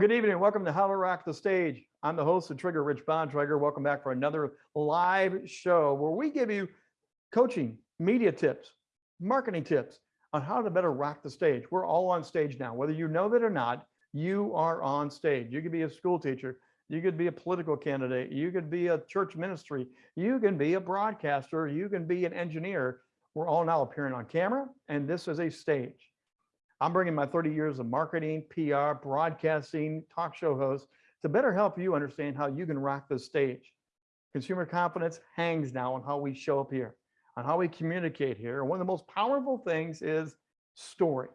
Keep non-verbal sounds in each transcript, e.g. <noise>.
Good evening. Welcome to How to Rock the Stage. I'm the host of Trigger, Rich Bontrager. Welcome back for another live show where we give you coaching, media tips, marketing tips on how to better rock the stage. We're all on stage now, whether you know that or not, you are on stage. You could be a school teacher. You could be a political candidate. You could be a church ministry. You can be a broadcaster. You can be an engineer. We're all now appearing on camera and this is a stage. I'm bringing my 30 years of marketing, PR, broadcasting, talk show host to better help you understand how you can rock the stage. Consumer confidence hangs now on how we show up here, on how we communicate here. One of the most powerful things is story.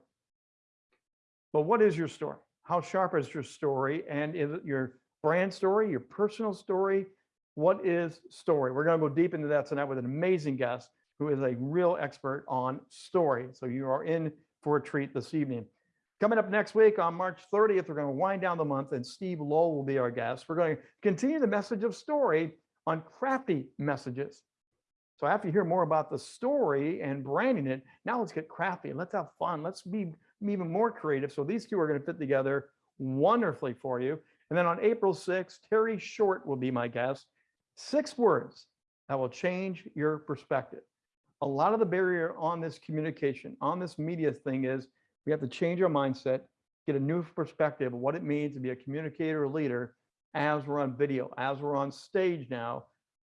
But what is your story? How sharp is your story? And is it your brand story, your personal story? What is story? We're going to go deep into that tonight with an amazing guest who is a real expert on story. So you are in for a treat this evening. Coming up next week on March 30th, we're going to wind down the month and Steve Lowell will be our guest. We're going to continue the message of story on crafty messages. So after you hear more about the story and branding it, now let's get crafty. Let's have fun. Let's be even more creative. So these two are going to fit together wonderfully for you. And then on April 6th, Terry Short will be my guest. Six words that will change your perspective a lot of the barrier on this communication, on this media thing is we have to change our mindset, get a new perspective of what it means to be a communicator or leader as we're on video, as we're on stage now.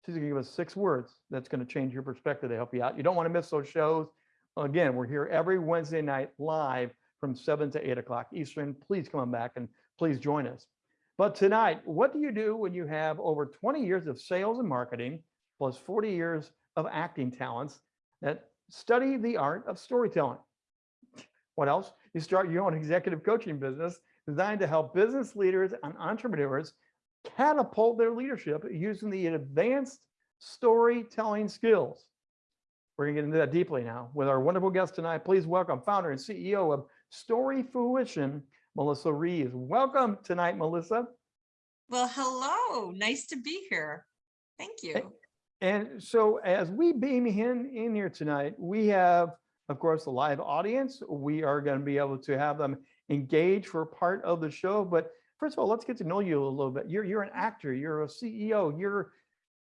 She's gonna give us six words that's gonna change your perspective to help you out. You don't wanna miss those shows. Again, we're here every Wednesday night live from seven to eight o'clock Eastern. Please come on back and please join us. But tonight, what do you do when you have over 20 years of sales and marketing plus 40 years of acting talents that study the art of storytelling. What else? You start your own executive coaching business designed to help business leaders and entrepreneurs catapult their leadership using the advanced storytelling skills. We're gonna get into that deeply now with our wonderful guest tonight. Please welcome founder and CEO of Story Fruition, Melissa Reeves. Welcome tonight, Melissa. Well, hello, nice to be here. Thank you. And so as we beam in, in here tonight, we have, of course, a live audience. We are going to be able to have them engage for part of the show. But first of all, let's get to know you a little bit. You're, you're an actor, you're a CEO, you're,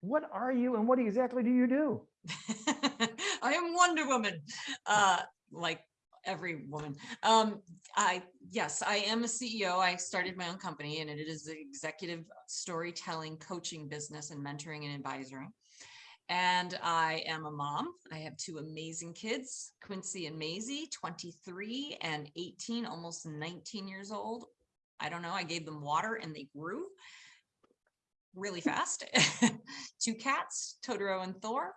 what are you and what exactly do you do? <laughs> I am Wonder Woman, uh, like every woman. Um, I, yes, I am a CEO. I started my own company and it is the executive storytelling coaching business and mentoring and advisory and I am a mom. I have two amazing kids, Quincy and Maisie, 23 and 18, almost 19 years old. I don't know, I gave them water and they grew really <laughs> fast. <laughs> two cats, Totoro and Thor.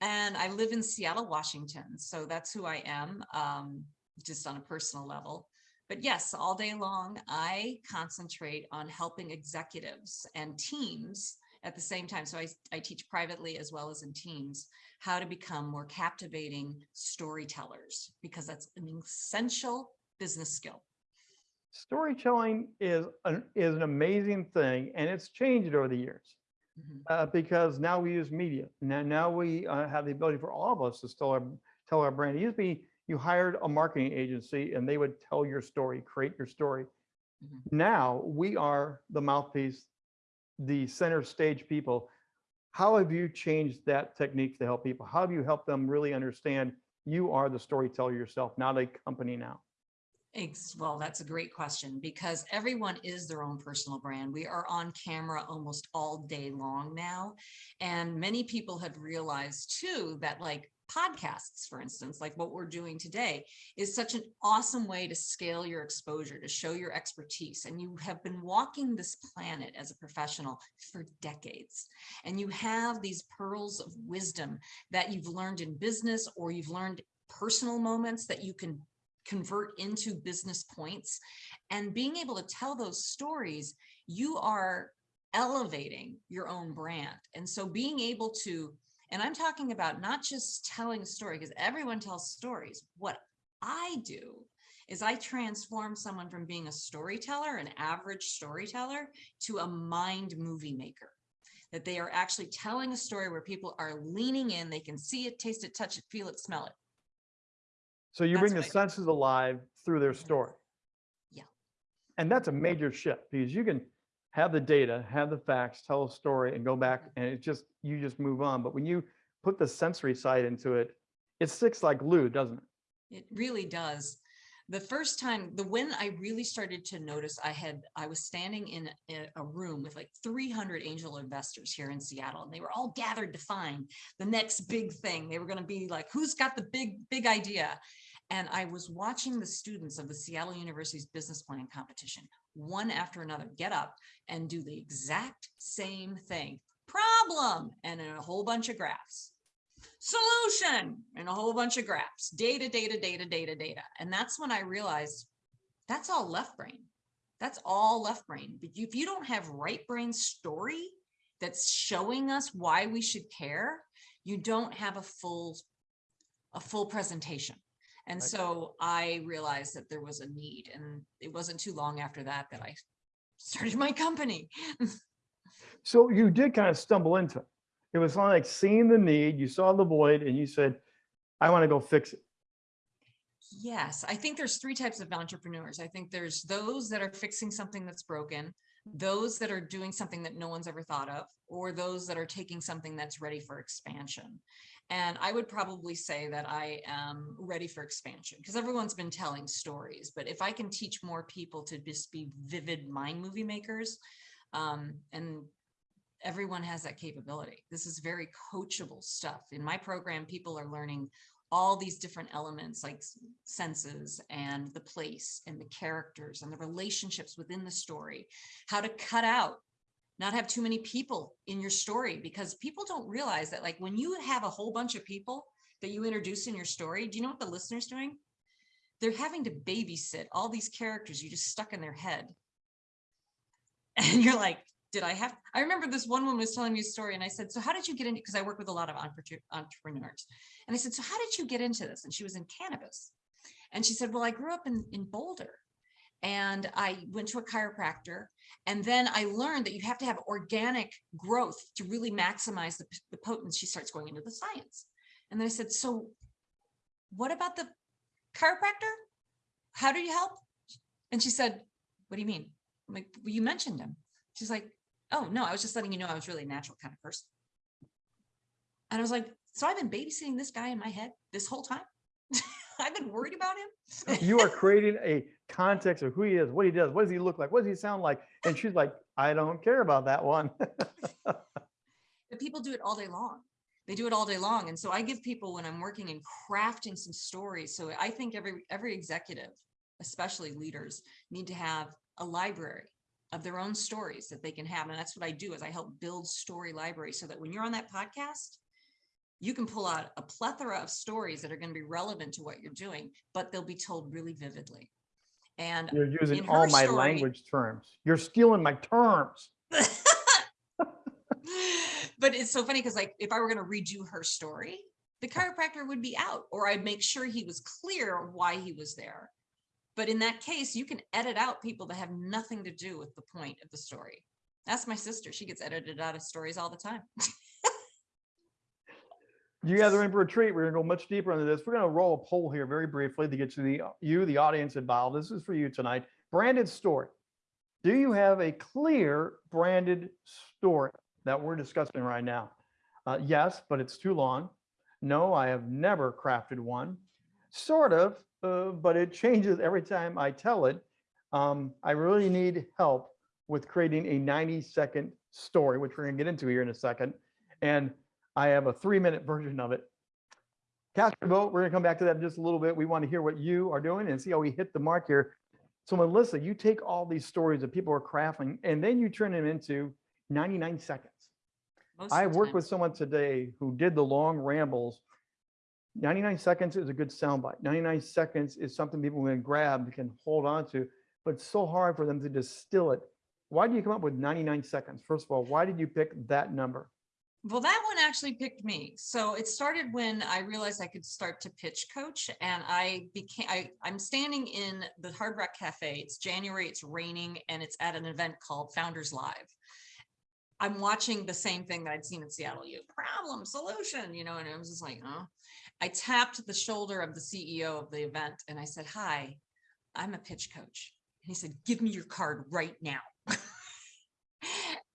And I live in Seattle, Washington. So that's who I am, um, just on a personal level. But yes, all day long, I concentrate on helping executives and teams at the same time. So I, I teach privately as well as in teams how to become more captivating storytellers because that's an essential business skill. Storytelling is an, is an amazing thing and it's changed over the years. Mm -hmm. uh, because now we use media. Now, now we uh, have the ability for all of us to tell our, tell our brand. It used to be you hired a marketing agency and they would tell your story, create your story. Mm -hmm. Now we are the mouthpiece the center stage people, how have you changed that technique to help people? How have you helped them really understand you are the storyteller yourself, not a company now? Thanks. Well, that's a great question because everyone is their own personal brand. We are on camera almost all day long now. And many people have realized too that like podcasts, for instance, like what we're doing today, is such an awesome way to scale your exposure, to show your expertise. And you have been walking this planet as a professional for decades. And you have these pearls of wisdom that you've learned in business or you've learned personal moments that you can convert into business points. And being able to tell those stories, you are elevating your own brand. And so being able to and I'm talking about not just telling a story, because everyone tells stories. What I do is I transform someone from being a storyteller, an average storyteller, to a mind movie maker. That they are actually telling a story where people are leaning in, they can see it, taste it, touch it, feel it, smell it. So you That's bring the senses alive through their story. Yeah. And that's a major shift because you can have the data, have the facts, tell a story and go back and it just, you just move on. But when you put the sensory side into it, it sticks like glue, doesn't it? It really does. The first time, the when I really started to notice, I had, I was standing in a, a room with like 300 angel investors here in Seattle, and they were all gathered to find the next big thing. They were going to be like, who's got the big, big idea? And I was watching the students of the Seattle University's business plan competition, one after another, get up and do the exact same thing. Problem, and in a whole bunch of graphs solution and a whole bunch of graphs, data, data, data, data, data. And that's when I realized that's all left brain. That's all left brain. But if you don't have right brain story that's showing us why we should care, you don't have a full, a full presentation. And so I realized that there was a need and it wasn't too long after that that I started my company. <laughs> So you did kind of stumble into it. It was like seeing the need, you saw the void and you said, I want to go fix it. Yes, I think there's three types of entrepreneurs. I think there's those that are fixing something that's broken, those that are doing something that no one's ever thought of, or those that are taking something that's ready for expansion. And I would probably say that I am ready for expansion because everyone's been telling stories. But if I can teach more people to just be vivid mind movie makers, um, and everyone has that capability. This is very coachable stuff. In my program, people are learning all these different elements like senses and the place and the characters and the relationships within the story, how to cut out, not have too many people in your story because people don't realize that like when you have a whole bunch of people that you introduce in your story, do you know what the listener's doing? They're having to babysit all these characters you just stuck in their head. <laughs> And you're like, did I have, I remember this one woman was telling me a story and I said, so how did you get into, because I work with a lot of entrepreneurs. And I said, so how did you get into this? And she was in cannabis. And she said, well, I grew up in, in Boulder and I went to a chiropractor. And then I learned that you have to have organic growth to really maximize the, the potency. She starts going into the science. And then I said, so what about the chiropractor? How do you help? And she said, what do you mean? I'm like, well, you mentioned him. She's like, oh, no, I was just letting you know I was really a natural kind of person. And I was like, so I've been babysitting this guy in my head this whole time. <laughs> I've been worried about him. <laughs> You are creating a <laughs> context of who he is, what he does, what does he look like, what does he sound like? And she's like, I don't care about that one. but people do it all day long. They do it all day long. And so I give people when I'm working and crafting some stories. So I think every every executive, especially leaders, need to have a library of their own stories that they can have. And that's what I do is I help build story libraries so that when you're on that podcast, you can pull out a plethora of stories that are going to be relevant to what you're doing, but they'll be told really vividly. And You're using all my story- language terms. You're stealing my terms. <laughs> but it's so funny because like if I were going to redo her story, the chiropractor would be out, or I'd make sure he was clear why he was there. But in that case, you can edit out people that have nothing to do with the point of the story. That's my sister. She gets edited out of stories all the time. You guys are in for a treat. We're gonna go much deeper into this. We're gonna roll a poll here very briefly to get you the you, the audience involved. This is for you tonight. Branded story. Do you have a clear branded story that we're discussing right now? Uh, yes, but it's too long. No, I have never crafted one. Sort of, uh, but it changes every time I tell it. Um, I really need help with creating a 90 second story, which we're gonna get into here in a second. And I have a three minute version of it. Cast your vote. We're gonna come back to that in just a little bit. We want to hear what you are doing and see how we hit the mark here. So Melissa, you take all these stories that people are crafting and then you turn them into 99 seconds. Most I worked with someone today who did the long rambles. 99 seconds is a good soundbite. 99 seconds is something people can grab, can hold on to, but it's so hard for them to distill it. Why do you come up with 99 seconds? First of all, why did you pick that number? Well, that one actually picked me. So it started when I realized I could start to pitch coach and I became, I, I'm standing in the Hard Rock Cafe. It's January, it's raining and it's at an event called Founders Live. I'm watching the same thing that I'd seen in Seattle, you problem, solution, you know, and I was just like, oh. I tapped the shoulder of the CEO of the event and I said, hi, I'm a pitch coach. And he said, give me your card right now. <laughs>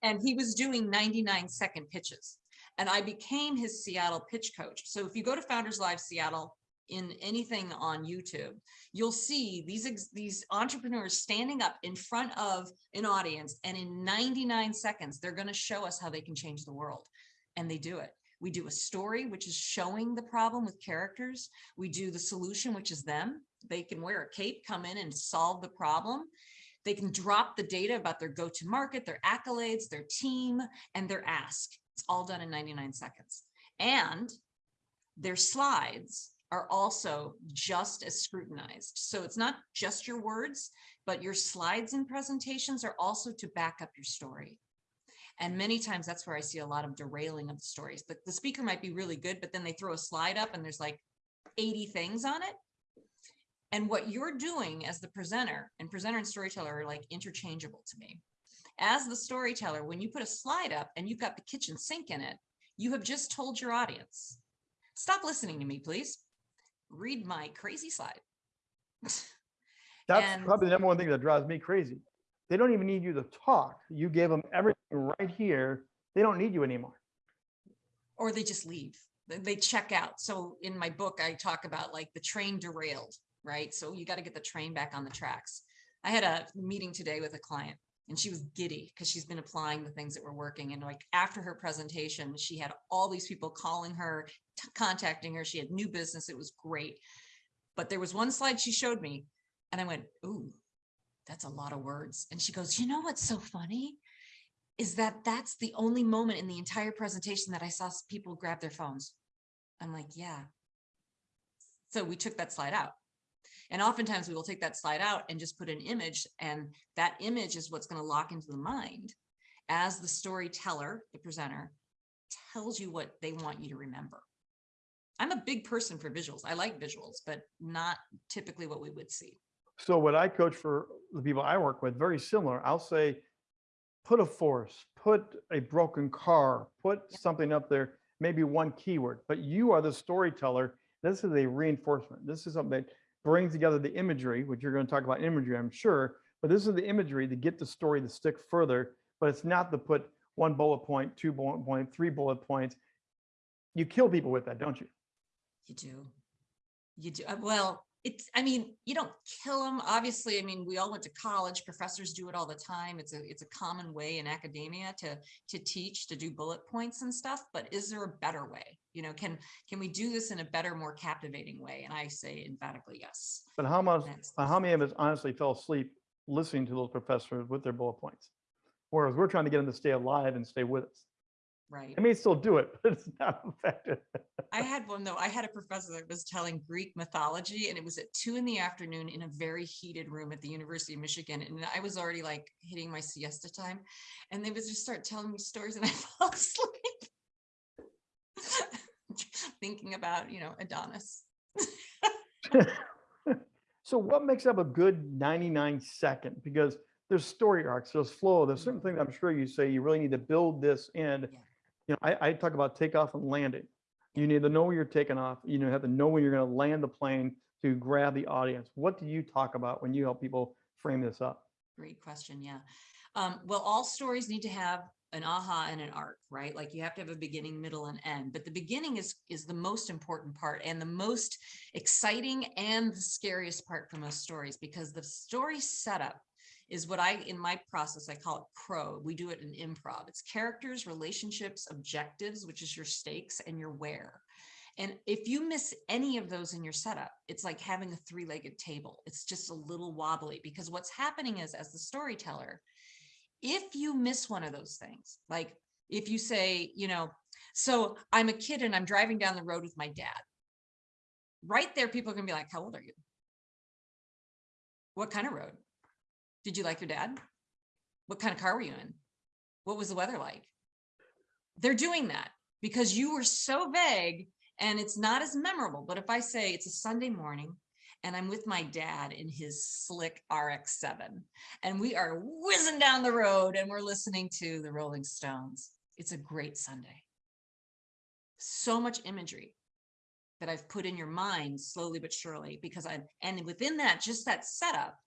and he was doing 99 second pitches. And I became his Seattle pitch coach. So if you go to Founders Live Seattle in anything on YouTube, you'll see these, these entrepreneurs standing up in front of an audience and in 99 seconds, they're gonna show us how they can change the world. And they do it. We do a story, which is showing the problem with characters. We do the solution, which is them. They can wear a cape, come in and solve the problem. They can drop the data about their go-to market, their accolades, their team, and their ask. It's all done in 99 seconds. And their slides are also just as scrutinized. So it's not just your words, but your slides and presentations are also to back up your story. And many times that's where I see a lot of derailing of the stories. The, the speaker might be really good, but then they throw a slide up and there's like 80 things on it. And what you're doing as the presenter and presenter and storyteller are like interchangeable to me. As the storyteller, when you put a slide up and you've got the kitchen sink in it, you have just told your audience, stop listening to me, please. Read my crazy slide. <laughs> That's And- probably the number one thing that drives me crazy. They don't even need you to talk. You gave them everything right here. They don't need you anymore. or they just leave. They- check out. So in my book, I talk about like the train derailed, right? So you got to get the train back on the tracks. I had a meeting today with a client and she was giddy because she's been applying the things that were working. And like after her presentation, she had all these people calling her, contacting her. She had new business. It was great. But there was one slide she showed me and I went, ooh, that's a lot of words. And she goes, you know what's so funny? is that that's the only moment in the entire presentation that I saw people grab their phones. I'm like, yeah. So we took that slide out. And oftentimes we will take that slide out and just put an image and that image is what's going to lock into the mind as the storyteller, the presenter tells you what they want you to remember. I'm a big person for visuals. I like visuals, but not typically what we would see. So what I coach for the people I work with, very similar. I'll say, put a force, put a broken car, put something up there, maybe one keyword, but you are the storyteller. This is a reinforcement. This is something that brings together the imagery, which you're going to talk about imagery, I'm sure, but this is the imagery to get the story to stick further, but it's not to put one bullet point, two bullet point, three bullet points. You kill people with that, don't you? You do. You do. uh, Well, it's, I mean, you don't kill them. Obviously, I mean, we all went to college. Professors do it all the time. It's a, it's a common way in academia to, to teach, to do bullet points and stuff. But is there a better way? You know, can, can we do this in a better, more captivating way? And I say emphatically, yes. But how much, how many of us honestly fell asleep listening to those professors with their bullet points? Whereas we're trying to get them to stay alive and stay with us. Right. I may still do it, <laughs> but it's not effective. I had one though. I had a professor that was telling Greek mythology and it was at two in the afternoon in a very heated room at the University of Michigan. And I was already like hitting my siesta time. And they would just start telling me stories and I <laughs> fell asleep. Thinking about, you know, Adonis. <laughs> So what makes up a good 99 second? Because there's story arcs, there's flow, there's certain things I'm sure you say you really need to build this in. Yeah. You know, I, I talk about takeoff and landing. You need to know where you're taking off. You know, have to know when you're going to land the plane to grab the audience. What do you talk about when you help people frame this up? Great question. Yeah. Um, well, all stories need to have an aha and an arc, right? Like you have to have a beginning, middle, and end. But the beginning is is the most important part and the most exciting and the scariest part for most stories because the story setup is what I in my process I call it CROW. We do it in improv. It's characters, relationships, objectives, which is your stakes and your where. And if you miss any of those in your setup, it's like having a three-legged table. It's just a little wobbly because what's happening is as the storyteller, if you miss one of those things, like if you say, you know, so I'm a kid and I'm driving down the road with my dad. Right there, people are gonna be like, how old are you? What kind of road? Did you like your dad? What kind of car were you in? What was the weather like? They're doing that because you were so vague and it's not as memorable. But if I say it's a Sunday morning and I'm with my dad in his slick RX-7 and we are whizzing down the road and we're listening to the Rolling Stones, it's a great Sunday. So much imagery that I've put in your mind slowly but surely because I, and within that, just that setup,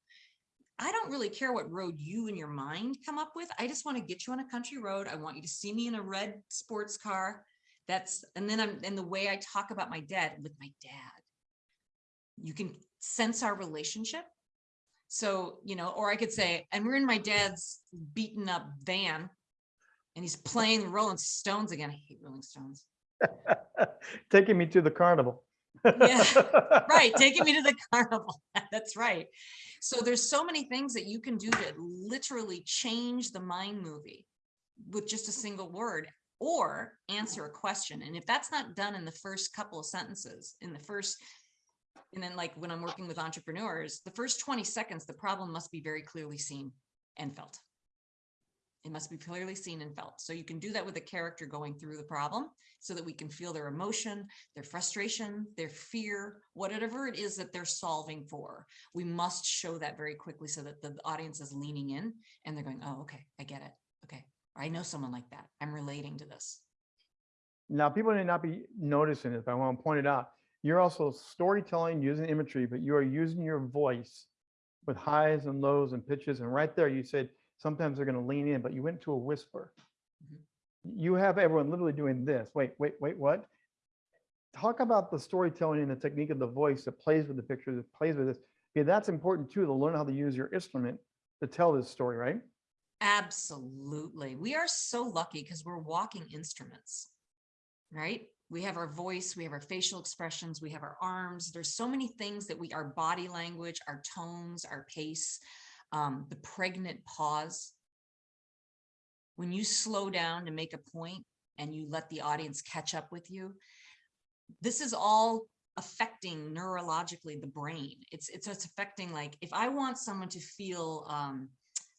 I don't really care what road you and your mind come up with. I just want to get you on a country road. I want you to see me in a red sports car. That's, and then I'm, and the way I talk about my dad with my dad, you can sense our relationship. So, you know, or I could say, and we're in my dad's beaten up van and he's playing the Rolling Stones again. I hate Rolling Stones. <laughs> Taking me to the carnival. Yeah, <laughs> Right, taking me to the carnival. <laughs> That's right. So there's so many things that you can do to literally change the mind movie with just a single word or answer a question. And if that's not done in the first couple of sentences, in the first, and then like when I'm working with entrepreneurs, the first 20 seconds, the problem must be very clearly seen and felt. It must be clearly seen and felt. So you can do that with a character going through the problem so that we can feel their emotion, their frustration, their fear, whatever it is that they're solving for. We must show that very quickly so that the audience is leaning in and they're going, oh, okay, I get it. Okay. I know someone like that. I'm relating to this. Now, people may not be noticing it, but I want to point it out. You're also storytelling using imagery, but you are using your voice with highs and lows and pitches. And right there, you said sometimes they're going to lean in, but you went to a whisper. Mhm. You have everyone literally doing this. Wait, wait, wait, what? Talk about the storytelling and the technique of the voice that plays with the picture, that plays with this. Yeah, that's important too, to learn how to use your instrument to tell this story, right? Absolutely. We are so lucky because we're walking instruments, right? We have our voice, we have our facial expressions, we have our arms. There's so many things that we, our body language, our tones, our pace, um, the pregnant pause. When you slow down to make a point and you let the audience catch up with you, this is all affecting neurologically the brain. It's, it's, it's affecting like, if I want someone to feel, um,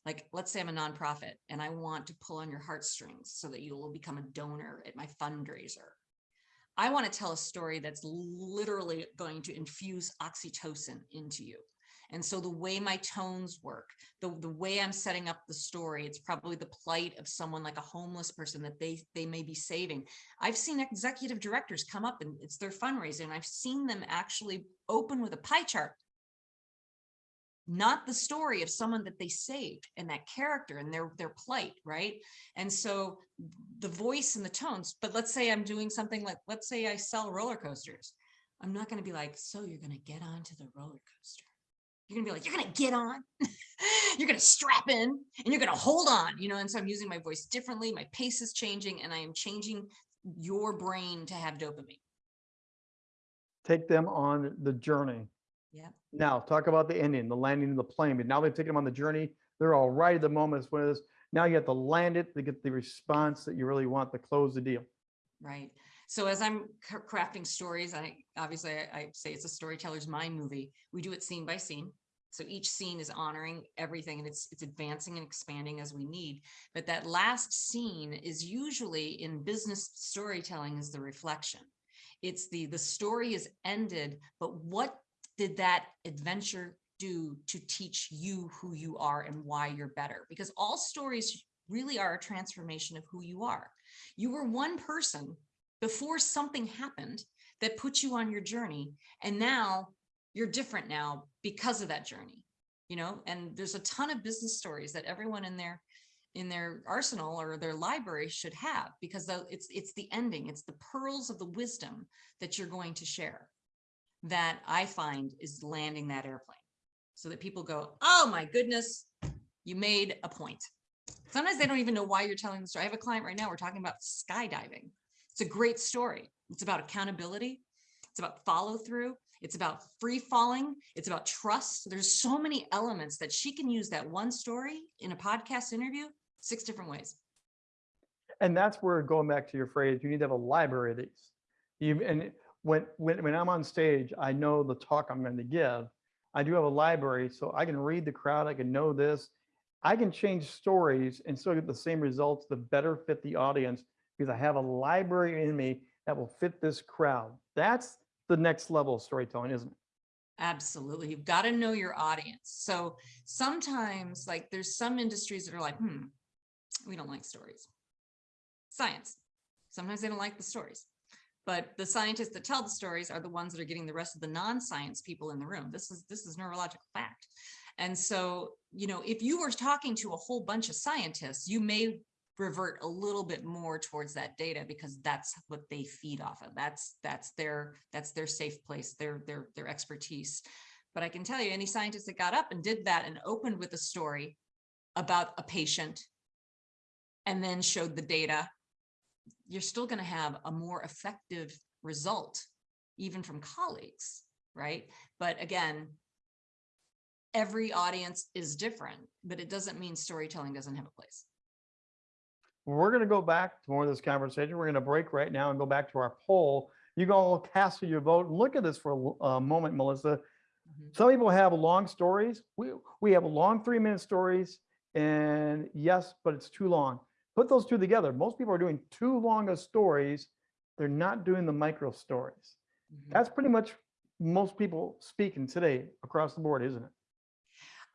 like, let's say I'm a nonprofit and I want to pull on your heartstrings so that you will become a donor at my fundraiser. I want to tell a story that's literally going to infuse oxytocin into you. And so the way my tones work, the, the way I'm setting up the story, it's probably the plight of someone like a homeless person that they, they may be saving. I've seen executive directors come up and it's their fundraising. And I've seen them actually open with a pie chart not the story of someone that they saved and that character and their their plight right and so the voice and the tones but let's say i'm doing something like let's say i sell roller coasters i'm not going to be like so you're going to get onto the roller coaster you're going to be like you're going to get on <laughs> you're going to strap in and you're going to hold on you know and so i'm using my voice differently my pace is changing and i am changing your brain to have dopamine Take them on the journey. yeah Now, talk about the ending, the landing of the plane. But now they've taken them on the journey. They're all right at the moment. It's one of those. Now you have to land it to get the response that you really want to close the deal. Right. So as I'm crafting stories, I obviously I, say it's a storyteller's mind movie. We do it scene by scene. So each scene is honoring everything and it's it's advancing and expanding as we need. But that last scene is usually in business storytelling is the reflection. It's the the story is ended, but what did that adventure do to teach you who you are and why you're better? Because all stories really are a transformation of who you are. You were one person before something happened that put you on your journey. And now you're different now because of that journey, you know, and there's a ton of business stories that everyone in their in their arsenal or their library should have because it's it's the ending, it's the pearls of the wisdom that you're going to share that I find is landing that airplane so that people go, oh my goodness, you made a point. Sometimes they don't even know why you're telling the story. I have a client right now, we're talking about skydiving. It's a great story. It's about accountability. It's about follow through. It's about free falling. It's about trust. There's so many elements that she can use that one story in a podcast interview six different ways. And that's where going back to your phrase, you need to have a library of these. You, and when, when, when I'm on stage, I know the talk I'm going to give. I do have a library, so I can read the crowd. I can know this. I can change stories and still get the same results the better fit the audience because I have a library in me that will fit this crowd. That's the next level of storytelling, isn't it? Absolutely. You've got to know your audience. So sometimes like there's some industries that are like, hmm, we don't like stories. Science. Sometimes they don't like the stories. But the scientists that tell the stories are the ones that are getting the rest of the non-science people in the room. This is this is neurological fact. And so, you know, if you were talking to a whole bunch of scientists, you may revert a little bit more towards that data because that's what they feed off of. That's that's their that's their safe place, their their their expertise. But I can tell you, any scientist that got up and did that and opened with a story about a patient and then showed the data, you're still going to have a more effective result, even from colleagues, right? But again, every audience is different, but it doesn't mean storytelling doesn't have a place. We're going to go back to more of this conversation. We're going to break right now and go back to our poll. You can all cast your vote. Look at this for a moment, Melissa. Mhm. Some people have long stories. We, we have long three minute stories and yes, but it's too long. Put those two together. Most people are doing too long of stories. They're not doing the micro stories. Mhm. That's pretty much most people speaking today across the board, isn't it?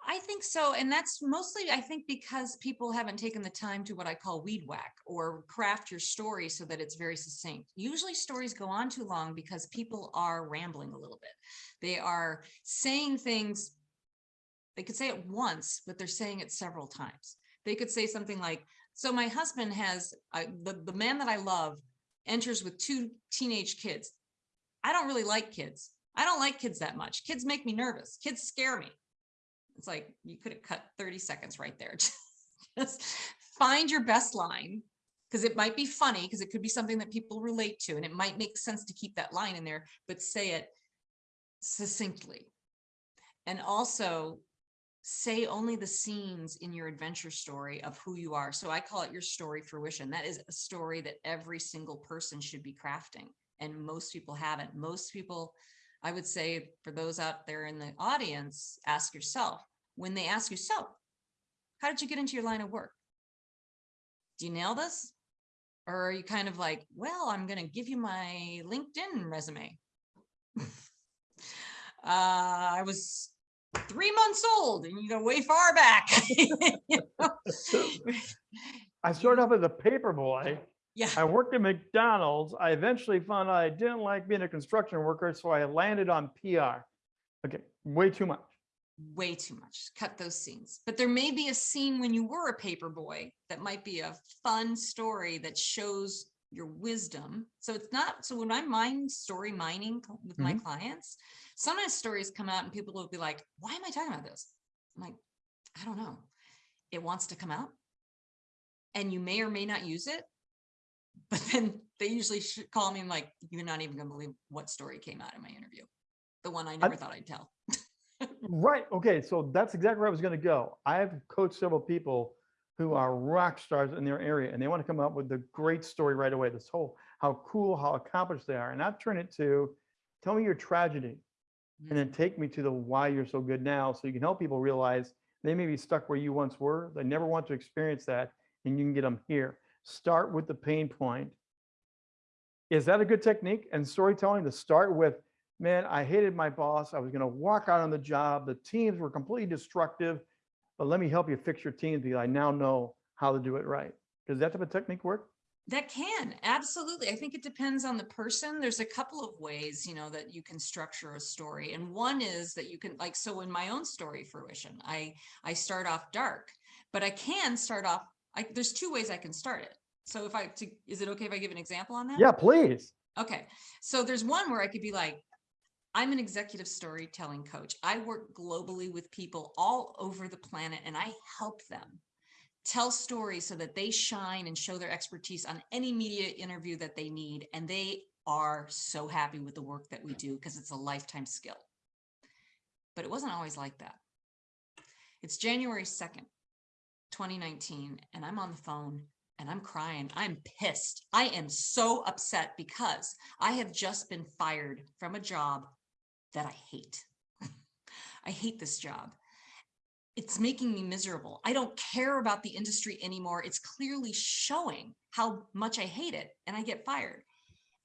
I think so. And that's mostly, I think, because people haven't taken the time to what I call weed whack or craft your story so that it's very succinct. Usually stories go on too long because people are rambling a little bit. They are saying things, they could say it once, but they're saying it several times. They could say something like, so my husband has, the, the man that I love enters with two teenage kids. I don't really like kids. I don't like kids that much. Kids make me nervous. Kids scare me. It's like you could have cut 30 seconds right there. <laughs> Just find your best line because it might be funny because it could be something that people relate to and it might make sense to keep that line in there, but say it succinctly. And also say only the scenes in your adventure story of who you are. So I call it your story fruition. That is a story that every single person should be crafting. And most people haven't. Most people I would say for those out there in the audience, ask yourself, when they ask you, so how did you get into your line of work? Do you nail this? Or are you kind of like, well, I'm going to give you my LinkedIn resume. <laughs> uh, I was three months old and you go way far back. You <laughs> know? I started off as a paper boy. yeah. I worked at McDonald's. I eventually found out I didn't like being a construction worker, so I landed on PR. Okay, way too much. Way too much. Cut those scenes. But there may be a scene when you were a paper boy that might be a fun story that shows your wisdom. So it's not, so when I'm mine story mining with my mm-hmm. clients, sometimes stories come out and people will be like, why am I talking about this? I'm like, I don't know. It wants to come out. And you may or may not use it. But <laughs> then they usually should call me and like, you're not even gonna believe what story came out in my interview. The one I never thought I'd tell. Right. Okay. So that's exactly where I was going to go. I've coached several people who are rock stars in their area and they want to come up with the great story right away. This whole how cool, how accomplished they are. And I've turned it to tell me your tragedy and then take me to the why you're so good now so you can help people realize they may be stuck where you once were. They never want to experience that and you can get them here. Start with the pain point. Is that a good technique? And storytelling to start with, man, I hated my boss. I was going to walk out on the job. The teams were completely destructive, but let me help you fix your teams because I now know how to do it right. Does that type of technique work? That can, absolutely. I think it depends on the person. There's a couple of ways, you know, that you can structure a story. And one is that you can like, so in my own story fruition, I, I start off dark, but I can start off, I, there's two ways I can start it. So if I, to, is it okay if I give an example on that? Yeah, please. Okay, so there's one where I could be like, I'm an executive storytelling coach. I work globally with people all over the planet and I help them tell stories so that they shine and show their expertise on any media interview that they need. And they are so happy with the work that we do because it's a lifetime skill. But it wasn't always like that. It's January 2nd, 2019, and I'm on the phone and I'm crying. I'm pissed. I am so upset because I have just been fired from a job that I hate. <laughs> I hate this job. It's making me miserable. I don't care about the industry anymore. It's clearly showing how much I hate it and I get fired.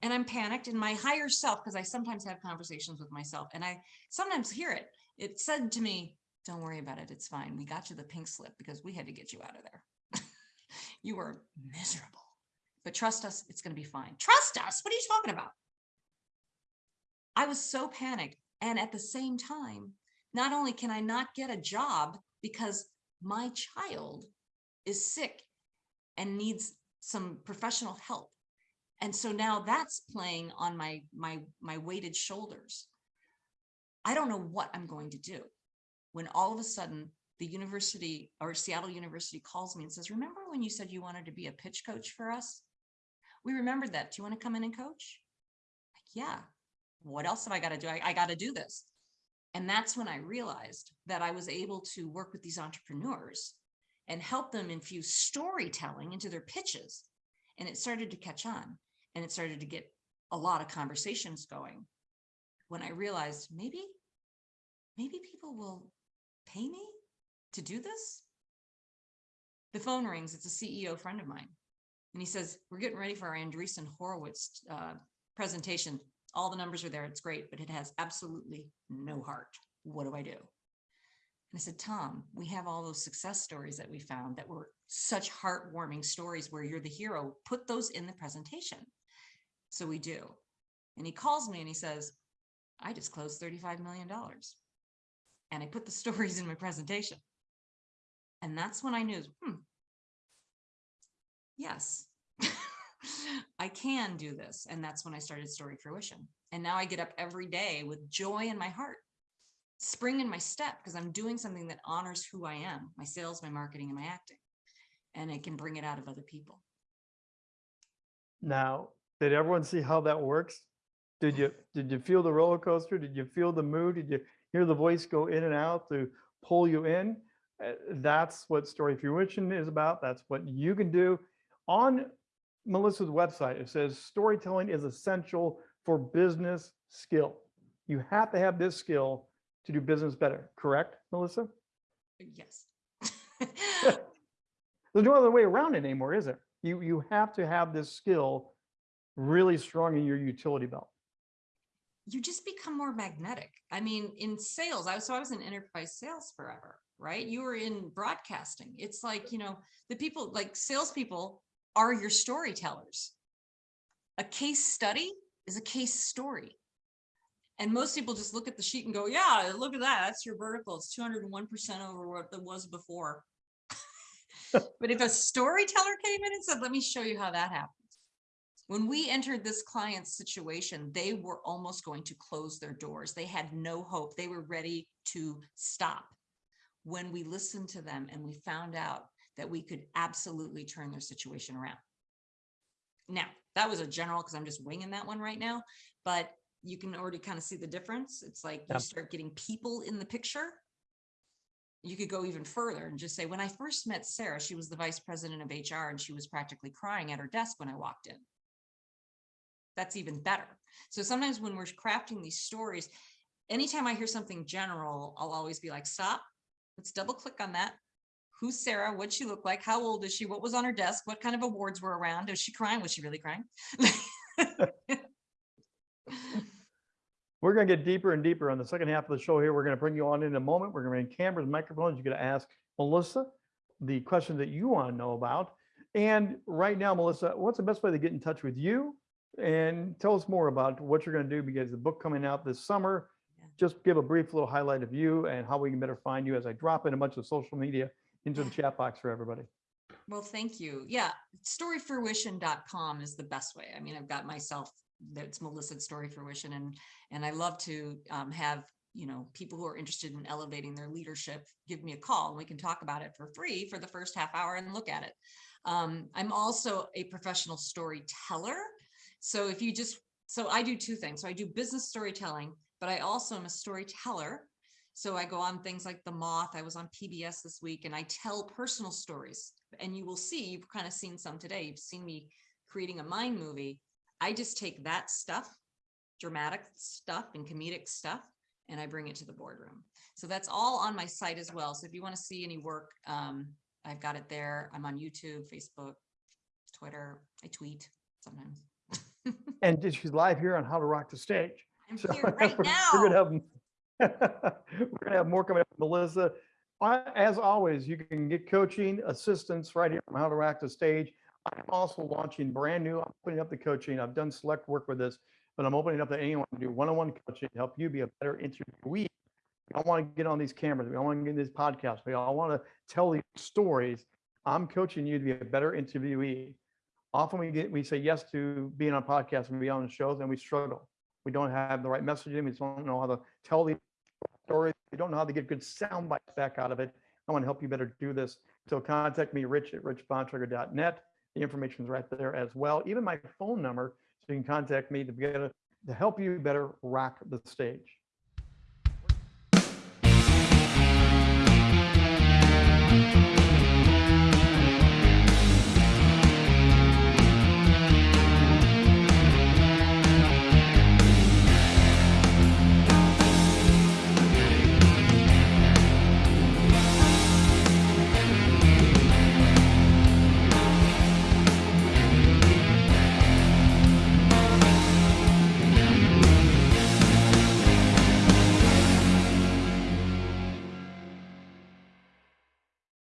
And I'm panicked and my higher self, because I sometimes have conversations with myself and I sometimes hear it. It said to me, don't worry about it. It's fine. We got you the pink slip because we had to get you out of there. <laughs> you were miserable, but trust us, it's going to be fine. Trust us. What are you talking about? I was so panicked. And at the same time, not only can I not get a job because my child is sick and needs some professional help. And so now that's playing on my, my, my weighted shoulders. I don't know what I'm going to do when all of a sudden the university or Seattle University calls me and says, remember when you said you wanted to be a pitch coach for us? We remembered that. Do you want to come in and coach? Like, yeah. What else have I got to do? I, I got to do this. And that's when I realized that I was able to work with these entrepreneurs and help them infuse storytelling into their pitches. And it started to catch on and it started to get a lot of conversations going. When I realized maybe, maybe people will pay me to do this. The phone rings, it's a CEO friend of mine. And he says, we're getting ready for our Andreessen Horowitz uh, presentation. All the numbers are there, it's great, but it has absolutely no heart. What do I do? And I said, Tom, we have all those success stories that we found that were such heartwarming stories where you're the hero. Put those in the presentation. So we do. And he calls me and he says, I just closed $35 million. And I put the <laughs> stories in my presentation. And that's when I knew, hmm, yes, I can do this. And that's when I started Story Fruition. And now I get up every day with joy in my heart, spring in my step, because I'm doing something that honors who I am, my sales, my marketing, and my acting. And it can bring it out of other people. Now, did everyone see how that works? Did you, <sighs> did you feel the roller coaster? Did you feel the mood? Did you hear the voice go in and out to pull you in? Uh, That's what Story Fruition is about. That's what you can do. On Melissa's website, it says storytelling is essential for business skill. You have to have this skill to do business better, correct, Melissa? Yes. <laughs> There's no other way around it anymore, is there? You, you have to have this skill really strong in your utility belt. you just become more magnetic. I mean, in sales, I was, so I was in enterprise sales forever, right? You were in broadcasting. It's like, you know, the people like salespeople are your storytellers. A case study is a case story. And most people just look at the sheet and go, yeah, look at that. That's your vertical. It's 201% over what it was before. <laughs> but if a storyteller came in and said, let me show you how that happened. When we entered this client's situation, they were almost going to close their doors. They had no hope. They were ready to stop. When we listened to them and we found out that we could absolutely turn their situation around. Now, that was a general because I'm just winging that one right now, but you can already kind of see the difference. It's like Yeah. you start getting people in the picture. You could go even further and just say, when I first met Sarah, she was the vice president of HR and she was practically crying at her desk when I walked in that's even better. So sometimes when we're crafting these stories, anytime I hear something general, I'll always be like, stop, let's double click on that. Who's Sarah? What'd she look like? How old is she? What was on her desk? What kind of awards were around? Was she crying? Was she really crying? <laughs> We're going to get deeper and deeper on the second half of the show here. We're going to bring you on in a moment. We're going to bring cameras, microphones. You're going to ask Melissa the question that you want to know about. And right now, Melissa, what's the best way to get in touch with you? And tell us more about what you're going to do because the book coming out this summer. Yeah. Just give a brief little highlight of you and how we can better find you as I drop in a bunch of social media into the chat box for everybody. Well, thank you. Yeah, storyfruition.com is the best way. I mean, I've got myself, that's Melissa at Story Fruition, and and I love to um, have you know people who are interested in elevating their leadership give me a call and we can talk about it for free for the first half hour and look at it. Um, I'm also a professional storyteller. So if you just, so I do two things. So I do business storytelling, but I also am a storyteller. So I go on things like The Moth. I was on PBS this week and I tell personal stories. And you will see, you've kind of seen some today. You've seen me creating a mind movie. I just take that stuff, dramatic stuff and comedic stuff, and I bring it to the boardroom. So that's all on my site as well. So if you want to see any work, um, I've got it there. I'm on YouTube, Facebook, Twitter. I tweet sometimes. <laughs> And she's live here on How to Rock the Stage. I'm So here <laughs> right We're now. gonna have, we're gonna have more coming up, Melissa. As always, you can get coaching assistance right here from How to Rock the Stage. I'm also launching brand new, I'm putting up the coaching. I've done select work with this, but I'm opening up to anyone to do one-on-one coaching to help you be a better interviewee We all want to get on these cameras. We all want to get in these podcasts. We all want to tell these stories. I'm coaching you to be a better interviewee. Often we get, we say yes to being on podcasts and be on shows and we struggle. We don't have the right messaging. We don't know how to tell the story. We don't know how to get good sound bites back out of it. I want to help you better do this. So contact me, rich at richbontrager.net. The information is right there as well. Even my phone number, so you can contact me to get a, to help you better rock the stage.